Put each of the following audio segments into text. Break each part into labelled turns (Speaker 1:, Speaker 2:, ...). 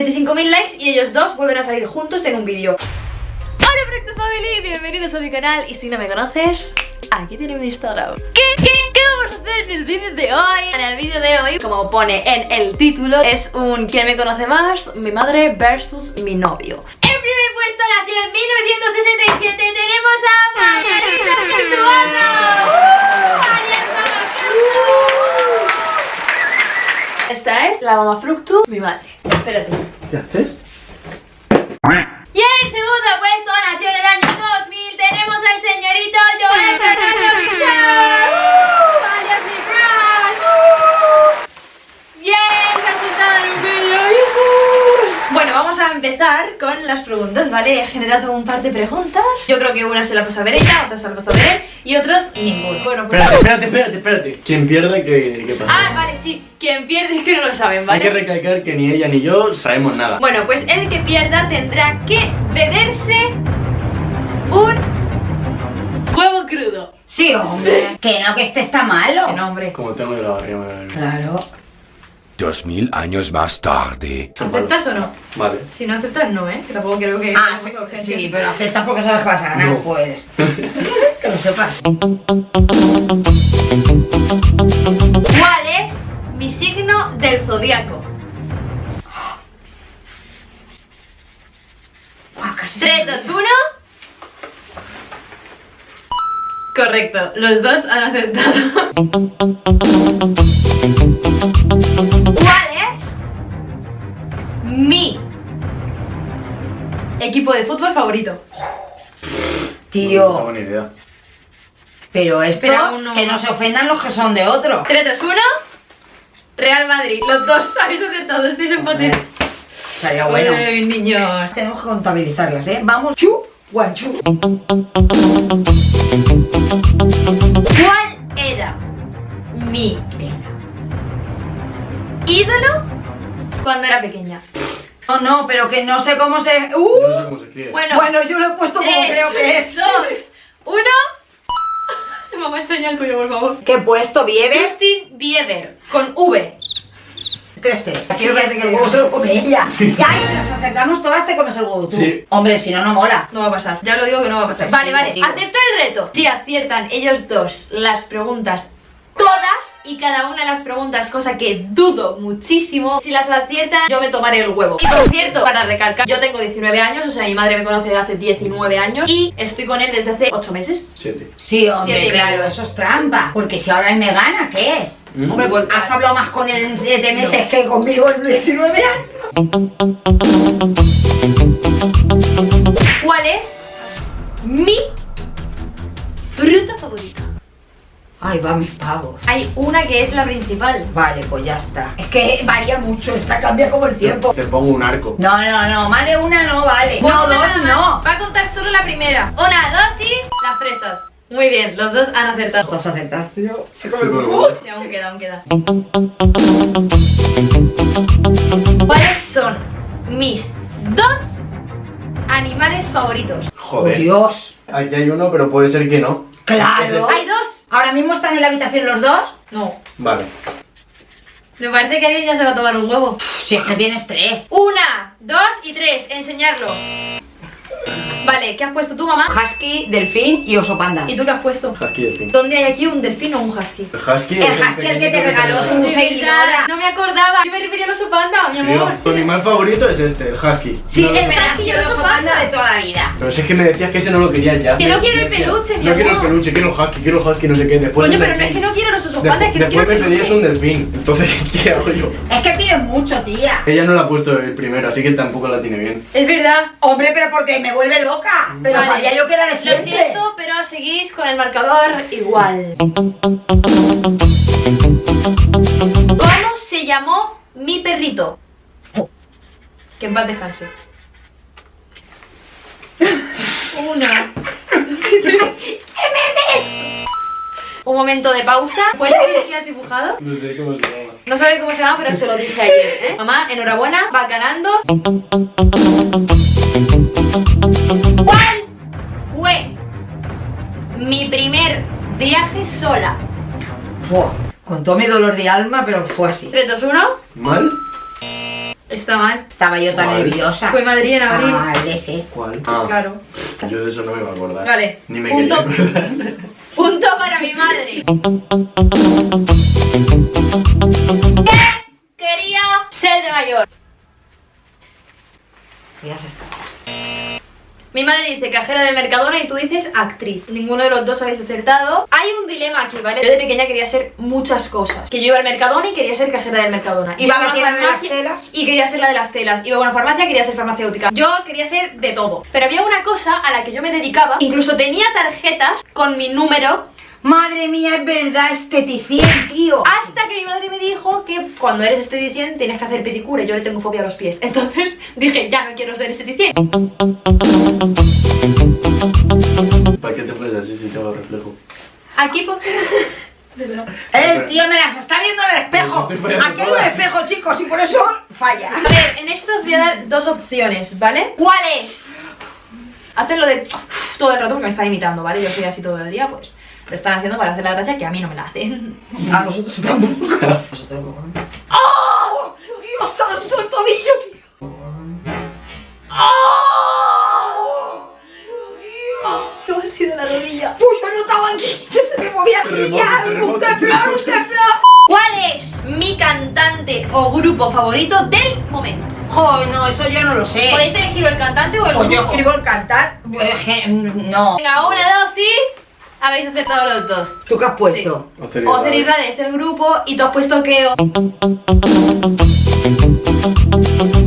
Speaker 1: 25.000 likes y ellos dos vuelven a salir juntos en un vídeo. Hola Fractal Family, bienvenidos a mi canal y si no me conoces, aquí tiene mi Instagram. ¿Qué, qué, qué vamos a hacer en el vídeo de hoy? En el vídeo de hoy, como pone en el título, es un ¿Quién me conoce más? Mi madre versus mi novio. En primer puesto nació en 1967 tenemos a. ¡Uh! ¡Mariana Fructu! Esta es la mamá Fructu, mi madre. Espérate.
Speaker 2: ¿Qué haces?
Speaker 1: Y en el segundo puesto nació en el año 2000 tenemos al señorito Joel Fernando Michel. ¡Uh! alias mi crush. ¡Uh! Bien, resultado en un vídeo. ¡Yujú! Bueno, vamos a empezar con las preguntas, ¿vale? He generado un par de preguntas. Yo creo que una se la pasa a ver ella, otra se la pasa a ver él y otras ninguno. Bueno, pues...
Speaker 2: Espérate, espérate, espérate, espérate. Quien pierda, ¿qué, qué pasa?
Speaker 1: Ah, vale, sí. Quien pierde es que no lo saben,
Speaker 2: Hay que
Speaker 1: ¿vale?
Speaker 2: recalcar que ni ella ni yo sabemos nada.
Speaker 1: Bueno, pues el que pierda tendrá que beberse un huevo crudo.
Speaker 3: Sí, hombre. Que no, que este está malo.
Speaker 1: Qué nombre.
Speaker 2: Como tengo de la barriga, me va a
Speaker 3: Claro.
Speaker 4: Dos mil años más tarde.
Speaker 1: ¿Aceptas o no?
Speaker 2: Vale.
Speaker 1: Si no aceptas, no, ¿eh? Que tampoco creo que...
Speaker 3: Ah, sí, pero acepta porque sabes que vas a ganar,
Speaker 2: No.
Speaker 3: pues. que lo sepas.
Speaker 1: ¿Cuál es mi signo del zodiaco?
Speaker 3: Casi
Speaker 1: 3, 2, 1. Correcto, los dos han aceptado. equipo de fútbol favorito?
Speaker 2: No
Speaker 3: Tío,
Speaker 2: tengo ni idea.
Speaker 3: pero esto,
Speaker 1: Espera, uno.
Speaker 3: que no se ofendan los que son de otro.
Speaker 1: 3, 2, 1. Real Madrid, los dos habéis acertado, estáis empate.
Speaker 3: Estaría bueno.
Speaker 1: Ay, niños.
Speaker 3: Tenemos que contabilizarlas, ¿eh? Vamos, chu, guanchu.
Speaker 1: ¿Cuál era mi ídolo cuando era pequeña?
Speaker 3: No, no, pero que no sé cómo se.
Speaker 2: No
Speaker 3: ¡Uh!
Speaker 2: sé cómo se escribe.
Speaker 1: Bueno,
Speaker 3: Bueno, yo lo he puesto como creo que es.
Speaker 1: dos, uno. Mamá, enseña el tuyo, por favor.
Speaker 3: ¿Qué he puesto? ¿Bieber?
Speaker 1: Justin Bieber, con V.
Speaker 3: Tres, tres. Aquí me parece que el huevo se lo come ella. Ya, y si las acertamos todas, te comes el huevo tú.
Speaker 2: Sí.
Speaker 3: Hombre, si no, no mola.
Speaker 1: No va a pasar, ya lo digo que no va a pasar.
Speaker 3: Pues
Speaker 1: Vale,
Speaker 3: sí,
Speaker 1: vale, acepto el reto. Si aciertan ellos dos las preguntas todas y cada una de las preguntas, cosa que dudo muchísimo, si las aciertan yo me tomaré el huevo. Y por cierto, para recalcar, yo tengo 19 años, o sea, mi madre me conoce desde hace 19 años y estoy con él desde hace 8 meses.
Speaker 2: Siete.
Speaker 3: Sí, hombre,
Speaker 1: Siete
Speaker 3: claro, eso es trampa. Porque si ahora él me gana, ¿qué?
Speaker 2: ¿Mm?
Speaker 1: Hombre, pues
Speaker 3: Has hablado más con él en 7 meses que conmigo en 19 años.
Speaker 1: ¿Cuál es mi fruta favorita?
Speaker 3: Ay, va mis pavos.
Speaker 1: Hay una que es la principal.
Speaker 3: Vale, pues ya está. Es que varía mucho, esta cambia como el tiempo.
Speaker 2: Te pongo un arco.
Speaker 3: No, no, no, más de una no vale. No, dos no.
Speaker 1: Va a contar solo la primera. Una, dos y las fresas. Muy bien, los dos han acertado.
Speaker 3: ¿Las aceptaste yo? Sí,
Speaker 2: Sí, pero bueno.
Speaker 1: Sí, aún queda, aún queda. ¿Cuáles son mis dos animales favoritos?
Speaker 3: Oh,
Speaker 2: Joder.
Speaker 3: Dios.
Speaker 2: Aquí hay uno, pero puede ser que no.
Speaker 3: Claro.
Speaker 2: ¿Es este?
Speaker 1: ¿Hay dos?
Speaker 3: ¿Ahora mismo están en la habitación los dos?
Speaker 1: No.
Speaker 2: Vale.
Speaker 1: Me parece que alguien ya se va a tomar un huevo.
Speaker 3: Si es que tienes tres.
Speaker 1: Una, dos y tres. Enseñarlo. Vale, ¿qué has puesto tú, mamá?
Speaker 3: Husky, delfín y oso panda.
Speaker 1: ¿Y tú qué has puesto?
Speaker 2: Husky del fin.
Speaker 1: ¿Dónde hay aquí un delfín o un husky?
Speaker 2: El husky
Speaker 3: El
Speaker 2: es
Speaker 3: husky el que te regaló tu seguidora.
Speaker 1: No me acordaba. Yo me refería al oso panda, mi amor.
Speaker 2: tu animal favorito es este, el husky.
Speaker 1: Sí,
Speaker 2: No.
Speaker 3: Ha sido el oso panda de toda la vida.
Speaker 2: Pero si es que me decías que ese no lo querías ya.
Speaker 1: Que no
Speaker 2: Me-
Speaker 1: quiero el peluche, mi
Speaker 2: No quiero el
Speaker 1: amor.
Speaker 2: peluche, quiero el husky, quiero el husky, no sé qué. Después
Speaker 1: Coño,
Speaker 2: el
Speaker 1: pero no es
Speaker 2: delfín.
Speaker 1: que no quiero los osos
Speaker 2: Después-
Speaker 1: panda, es que no
Speaker 2: después
Speaker 1: quiero
Speaker 2: me pedías un delfín. Entonces, ¿qué hago yo?
Speaker 3: Es que pides mucho, tía.
Speaker 2: Ella no la ha puesto el primero, así que tampoco la tiene bien.
Speaker 1: Es verdad.
Speaker 3: Hombre, pero porque me vuelve loca. Pero
Speaker 1: Vale.
Speaker 3: sabía yo que era de
Speaker 1: Lo
Speaker 3: siempre.
Speaker 1: siento, pero seguís con el marcador igual. ¿Cómo se llamó mi perrito? Que en paz descanse. Una. dos y tres. Un momento de pausa. ¿Puedes decir qué has dibujado?
Speaker 2: No sé cómo se llama.
Speaker 1: No sabe cómo se llama, pero se lo dije ayer, ¿eh? Mamá, enhorabuena, va ganando. Viaje sola?
Speaker 3: Fua, con todo mi dolor de alma, pero fue así.
Speaker 1: 3, 2, 1.
Speaker 2: ¿Mal?
Speaker 1: Está mal.
Speaker 3: Estaba yo tan
Speaker 2: Vale.
Speaker 3: nerviosa.
Speaker 1: Fue Madrid en abril.
Speaker 3: Ah, el ese.
Speaker 2: ¿Cuál? Ah,
Speaker 1: Claro.
Speaker 2: yo de eso no me iba a acordar.
Speaker 1: Vale.
Speaker 2: Ni me
Speaker 1: Punto.
Speaker 2: quería acordar.
Speaker 1: Punto para mi madre. ¿Qué quería ser de mayor?
Speaker 3: Ya sé.
Speaker 1: Mi madre dice cajera del Mercadona y tú dices actriz. Ninguno de los dos habéis acertado. Hay un dilema aquí, ¿vale? Yo de pequeña quería ser muchas cosas. Que yo iba al Mercadona y quería ser cajera del Mercadona.
Speaker 3: Iba a la tienda de las
Speaker 1: farmacia
Speaker 3: telas.
Speaker 1: Y quería ser la de las telas. Iba a una farmacia, quería ser farmacéutica. Yo quería ser de todo. Pero había una cosa a la que yo me dedicaba. Incluso tenía tarjetas con mi número
Speaker 3: Madre mía, es verdad, esteticien, tío.
Speaker 1: Hasta que mi madre me dijo que cuando eres esteticien tienes que hacer pedicura yo le tengo fobia a los pies. Entonces dije, ya no quiero ser esteticien.
Speaker 2: ¿Para qué te pones así si te hago reflejo?
Speaker 1: Aquí pues...
Speaker 3: El tío me las está viendo en el espejo. Aquí hay un espejo, chicos, y por eso falla.
Speaker 1: A ver, en esto os voy a dar dos opciones, ¿vale? ¿Cuál es? Hacen lo de todo el rato porque me están imitando, ¿vale? Yo soy así todo el día, pues lo están haciendo para hacer la gracia que a mí no me la hacen.
Speaker 3: A nosotros tampoco. Nosotros tampoco. ¡Oh! ¡Dios santo, el tobillo, tío! ¡Oh! ¡Dios!
Speaker 1: ¿Cómo ha sido la rodilla?
Speaker 3: Pues yo notaba que se me movía así ya, un temblor, un temblor.
Speaker 1: ¿Cuál es mi cantante o grupo favorito del momento?
Speaker 3: Joder, no, eso yo no lo sé.
Speaker 1: Podéis elegir el cantante o el
Speaker 3: Pues yo
Speaker 1: grupo.
Speaker 3: escribo el cantar. je- No.
Speaker 1: Venga, una, dos y... Habéis acertado los dos.
Speaker 3: ¿Tú qué has puesto?
Speaker 2: Ocer y
Speaker 1: Ocer y
Speaker 2: Rade.
Speaker 1: Rade es el grupo y tú has puesto que...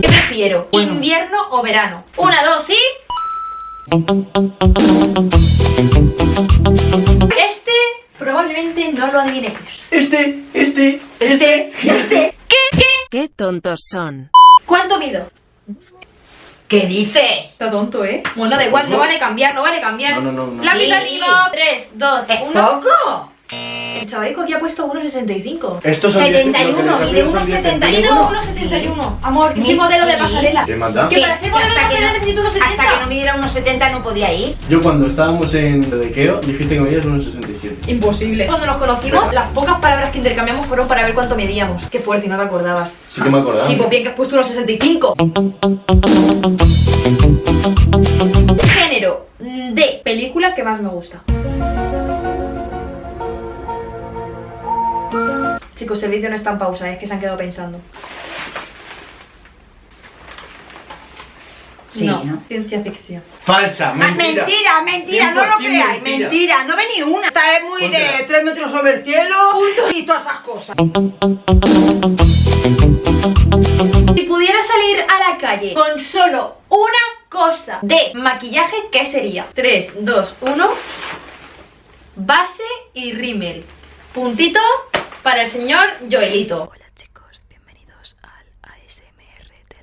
Speaker 1: ¿Qué prefiero?
Speaker 3: Bueno.
Speaker 1: ¿Invierno o verano? Una, dos y... Este probablemente no lo adivinéis.
Speaker 2: Este, este,
Speaker 1: Este, este. ¿Qué? ¿Qué?
Speaker 5: Qué tontos son.
Speaker 1: ¿Cuánto mido?
Speaker 3: ¿Qué dices?
Speaker 1: Está tonto, ¿eh? Bueno, da igual, no vale cambiar, no vale cambiar.
Speaker 2: No, no, no, no.
Speaker 1: Lápiz
Speaker 3: Sí.
Speaker 1: arriba. 3, 2,
Speaker 3: ¿Es
Speaker 1: 1.
Speaker 3: poco?
Speaker 1: El chavalico aquí ha puesto 1,65.
Speaker 2: Estos son 10
Speaker 3: 71,
Speaker 2: lo que
Speaker 3: mide
Speaker 2: desafío son 10
Speaker 3: 1,71.
Speaker 1: Mido
Speaker 2: centímetros.
Speaker 1: 1,71. Amor, que soy
Speaker 3: Sí.
Speaker 1: modelo de pasarela.
Speaker 2: ¿Qué más da?
Speaker 1: Que para ser modelo de pasarela
Speaker 3: no-
Speaker 1: necesito unos
Speaker 3: Hasta
Speaker 1: 70.
Speaker 3: que no midiera unos 70 no podía ir.
Speaker 2: Yo cuando estábamos en lo de Keo, dijiste que medías unos 67.
Speaker 1: Imposible. Cuando nos conocimos, las pocas palabras que intercambiamos fueron para ver cuánto medíamos. Qué fuerte, y no te acordabas.
Speaker 2: Sí que me acordaba.
Speaker 1: Sí, pues bien que has puesto unos 65. Género de película que más me gusta. Chicos, el vídeo no está en pausa, es que se han quedado pensando.
Speaker 3: Sí,
Speaker 1: no,
Speaker 3: ¿no?
Speaker 1: ciencia ficción.
Speaker 2: Falsa,
Speaker 3: Ah,
Speaker 2: mentira.
Speaker 3: mentira, mentira, no lo
Speaker 2: 100%
Speaker 3: creáis,
Speaker 2: mentira.
Speaker 3: mentira, no ve ni una. Esta es muy de
Speaker 2: Póntela.
Speaker 3: 3 metros sobre el cielo y todas esas cosas.
Speaker 1: Si pudiera salir a la calle con solo una cosa de maquillaje, ¿qué sería? 3, 2, 1. Base y rímel. Puntito para el señor Joelito.
Speaker 5: Hola chicos, bienvenidos al ASMR de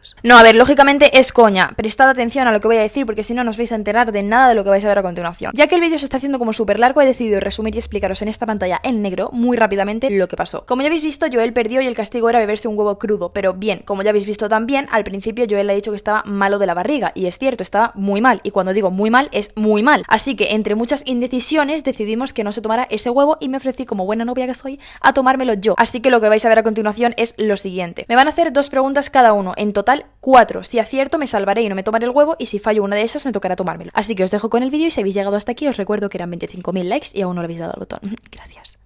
Speaker 5: Fructuosa.
Speaker 6: No, a ver, lógicamente es coña. Prestad atención a lo que voy a decir porque si no, no os vais a enterar de nada de lo que vais a ver a continuación. Ya que el vídeo se está haciendo como súper largo, he decidido resumir y explicaros en esta pantalla en negro muy rápidamente lo que pasó. Como ya habéis visto, Joel perdió y el castigo era beberse un huevo crudo. Pero bien, como ya habéis visto también, al principio Joel le ha dicho que estaba malo de la barriga. Y es cierto, estaba muy mal. Y cuando digo muy mal, es muy mal. Así que entre muchas indecisiones decidimos que no se tomara ese huevo y me ofrecí como buena novia que soy a tomármelo yo. Así que lo que vais a ver a continuación es lo siguiente. Me van a hacer dos preguntas cada uno, en total cuatro. Si acierto me salvaré y no me tomaré el huevo y si fallo una de esas me tocará tomármelo. Así que os dejo con el vídeo y si habéis llegado hasta aquí os recuerdo que eran 25.000 likes y aún no le habéis dado al botón. Gracias.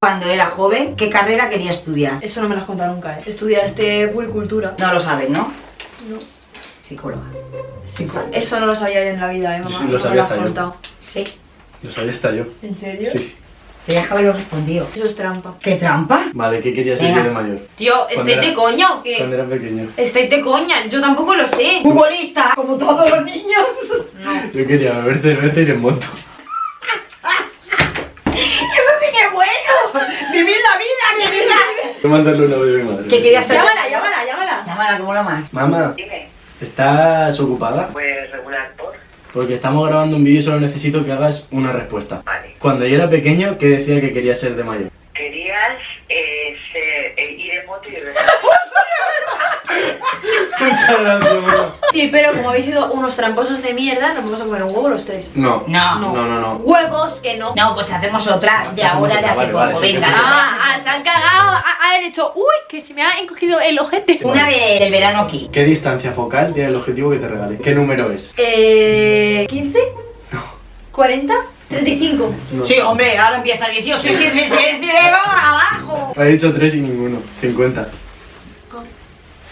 Speaker 3: Cuando era joven, ¿qué carrera quería estudiar?
Speaker 1: Eso no me lo has contado nunca, ¿eh? Estudiaste puricultura.
Speaker 3: No lo sabes, ¿no?
Speaker 1: No.
Speaker 3: Psicóloga. Psicóloga.
Speaker 1: Eso no lo sabía yo en la vida, ¿eh, mamá?
Speaker 2: Sí, lo
Speaker 1: No
Speaker 2: sabía
Speaker 1: has
Speaker 2: hasta yo.
Speaker 1: contado.
Speaker 3: Sí.
Speaker 2: Lo sabía hasta yo.
Speaker 1: ¿En serio?
Speaker 2: Sí.
Speaker 3: Tenías que haberlo respondido.
Speaker 1: Eso es trampa.
Speaker 3: ¿Qué trampa?
Speaker 2: Vale, ¿qué querías ser de mayor?
Speaker 1: Tío,
Speaker 2: Cuando
Speaker 1: ¿estáis de coña o
Speaker 2: Cuando
Speaker 1: qué?
Speaker 2: era pequeño.
Speaker 1: Estáis de coña, yo tampoco lo sé.
Speaker 3: Futbolista, como todos los niños.
Speaker 2: Yo quería beber cerveza y ir en moto.
Speaker 3: Eso sí que es bueno. Vivir la vida, vivir la vida.
Speaker 2: Voy a mandarle una bebé madre.
Speaker 3: ¿Qué querías ser?
Speaker 1: Llámala, llámala, llámala.
Speaker 3: Llámala, como la más.
Speaker 2: Mamá,
Speaker 7: Dime,
Speaker 2: ¿estás ocupada?
Speaker 7: pues regular por.
Speaker 2: Porque estamos grabando un vídeo y solo necesito que hagas una respuesta.
Speaker 7: Vale.
Speaker 2: Cuando yo era pequeño, ¿qué decía que quería ser de mayor?
Speaker 7: Querías eh, ser- eh, ir en moto y.
Speaker 2: Muchas gracias, mamá.
Speaker 1: Sí, pero como habéis sido unos tramposos de mierda, nos vamos a comer un huevo los tres.
Speaker 2: No.
Speaker 3: No.
Speaker 2: No, no, no.
Speaker 1: Huevos que no.
Speaker 3: No, pues hacemos otra de
Speaker 2: Hacemos
Speaker 3: ahora de
Speaker 2: otra,
Speaker 3: hace
Speaker 2: vale,
Speaker 3: poco.
Speaker 2: vale, sí,
Speaker 3: Venga.
Speaker 2: sí.
Speaker 1: Ah, ah, se han cagado. ah, Han hecho, uy, que se me ha encogido el ojete.
Speaker 3: Una de- del verano aquí.
Speaker 2: ¿Qué distancia focal tiene el objetivo que te regale? ¿Qué número es?
Speaker 1: Eh. ¿15? ¿40? ¿35?
Speaker 2: No.
Speaker 3: Sí, hombre, ahora empieza 18 y 17 abajo.
Speaker 2: Ha dicho tres y ninguno. 50.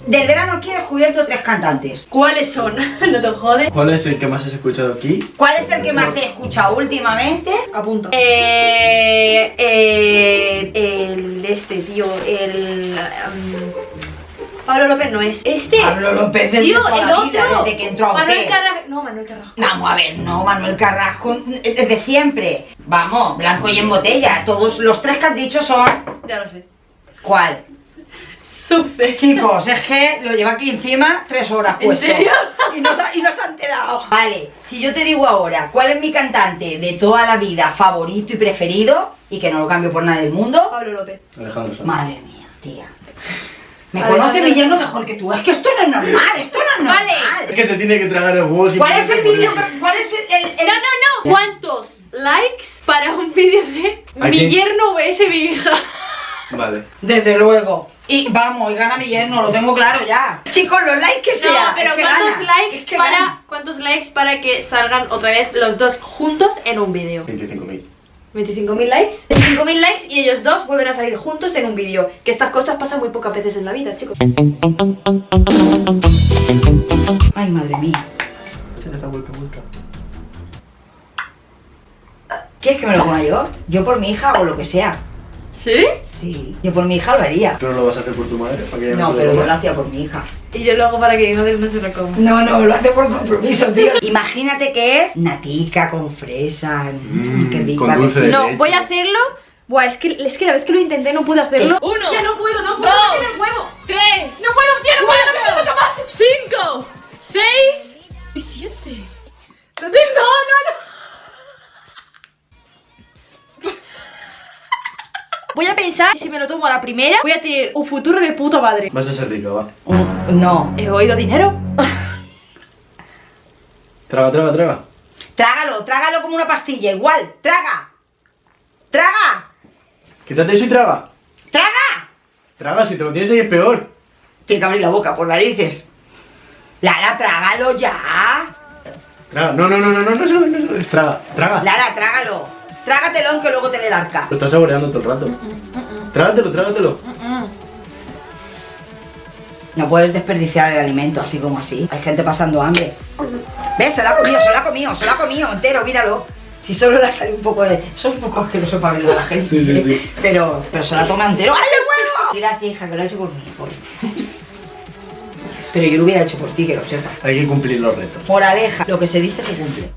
Speaker 3: Del verano aquí he descubierto tres cantantes.
Speaker 1: ¿Cuáles son? no te jodes.
Speaker 2: ¿Cuál es el que más has escuchado aquí?
Speaker 3: ¿Cuál es el que más he escuchado últimamente?
Speaker 1: Apunta. Eh. eh el. Este, tío. El. um, Pablo López no es. Este.
Speaker 3: Pablo López desde
Speaker 1: Tío, el otro.
Speaker 3: desde que entró a
Speaker 1: Manuel. Carrasco. No, Manuel Carrasco.
Speaker 3: Vamos a ver, no, Manuel Carrasco, desde siempre. Vamos, blanco y en botella. Todos los tres que has dicho son.
Speaker 1: Ya lo sé.
Speaker 3: ¿Cuál?
Speaker 1: Sufe.
Speaker 3: Chicos, es que lo lleva aquí encima tres horas
Speaker 1: ¿En
Speaker 3: puesto.
Speaker 1: serio?
Speaker 3: Y no, se ha, y no se ha enterado. Vale, si yo te digo ahora cuál es mi cantante de toda la vida favorito y preferido, y que no lo cambio por nada del mundo,
Speaker 1: Pablo López.
Speaker 2: Alejandro Sanz.
Speaker 3: madre mía, tía. Me conoce mi yerno mejor que tú. Es que esto no es normal, esto no es
Speaker 1: Vale.
Speaker 3: normal.
Speaker 2: Es que se tiene que tragar el huevo
Speaker 3: ¿Cuál es el vídeo? ¿Cuál es el, el- el-
Speaker 1: No, no, no. ¿Cuántos likes para un vídeo de
Speaker 2: ¿A
Speaker 1: mi
Speaker 2: quién?
Speaker 1: yerno vs mi hija?
Speaker 2: Vale.
Speaker 3: Desde luego. Y vamos, y gana mi yerno, lo tengo claro ya. Chicos, los likes que
Speaker 1: No,
Speaker 3: sea.
Speaker 1: pero
Speaker 3: es que
Speaker 1: ¿cuántos
Speaker 3: gana,
Speaker 1: likes
Speaker 3: es que
Speaker 1: para
Speaker 3: gana.
Speaker 1: cuántos likes para que salgan otra vez los dos juntos en un vídeo?
Speaker 2: 25.000.
Speaker 1: 25.000 likes. 25.000 likes y ellos dos vuelven a salir juntos en un vídeo. Que estas cosas pasan muy pocas veces en la vida, chicos.
Speaker 3: Ay, madre mía.
Speaker 2: Se le da vuelta, vuelta.
Speaker 3: ¿Quieres que me lo coma yo? Yo por mi hija o lo que sea.
Speaker 1: ¿Sí?
Speaker 3: Sí. Yo por mi hija lo haría.
Speaker 2: ¿Tú no lo vas a hacer por tu madre? ¿Para que ella
Speaker 3: No, pero yo lo hacía por mi hija.
Speaker 1: Y yo lo hago para que no se lo coma.
Speaker 3: No, no, lo hace por compromiso, tío. Imagínate que es natica con fresa. Mm,
Speaker 2: Mm,
Speaker 3: qué rico.
Speaker 2: con
Speaker 3: ¿a que
Speaker 2: dulce
Speaker 3: sí?
Speaker 2: de
Speaker 1: No,
Speaker 2: leche.
Speaker 1: voy a hacerlo. Buah, es que, es que la vez que lo intenté no pude hacerlo.
Speaker 7: Uno.
Speaker 1: Ya no puedo, no puedo,
Speaker 7: Dos.
Speaker 1: no tiene pensar que si me lo tomo a la primera, voy a tener un futuro de puta madre.
Speaker 2: Vas a ser rico, va.
Speaker 3: Mm, No.
Speaker 1: He oído dinero.
Speaker 2: Traga, traga, traga.
Speaker 3: Trágalo, trágalo como una pastilla, igual. Traga. Traga.
Speaker 2: Quítate eso y traga.
Speaker 3: Traga.
Speaker 2: Traga, si te lo tienes ahí es peor.
Speaker 3: Tiene que abrir la boca por narices. Lara, trágalo ya.
Speaker 2: Traga. No, no, no, no, no, no, no, no, no. Traga, traga.
Speaker 3: Lara, trágalo. Trágatelo aunque luego te dé el arca.
Speaker 2: Lo estás saboreando todo el rato. Trágatelo, trágatelo.
Speaker 3: No puedes desperdiciar el alimento así como así. Hay gente pasando hambre. ¿Ves? Se lo ha comido, se lo ha comido, se lo ha comido entero, míralo. Si solo le salido un poco de. Es un poco asqueroso para ver a la gente.
Speaker 2: Sí, sí, sí.
Speaker 3: Pero, pero se la toma entero. ¡Ay, el huevo! Gracias, hija, que lo ha hecho por mí. por- Pero yo lo hubiera hecho por ti, que lo sepas.
Speaker 2: Hay que cumplir los retos.
Speaker 3: Por aleja, lo que se dice se cumple.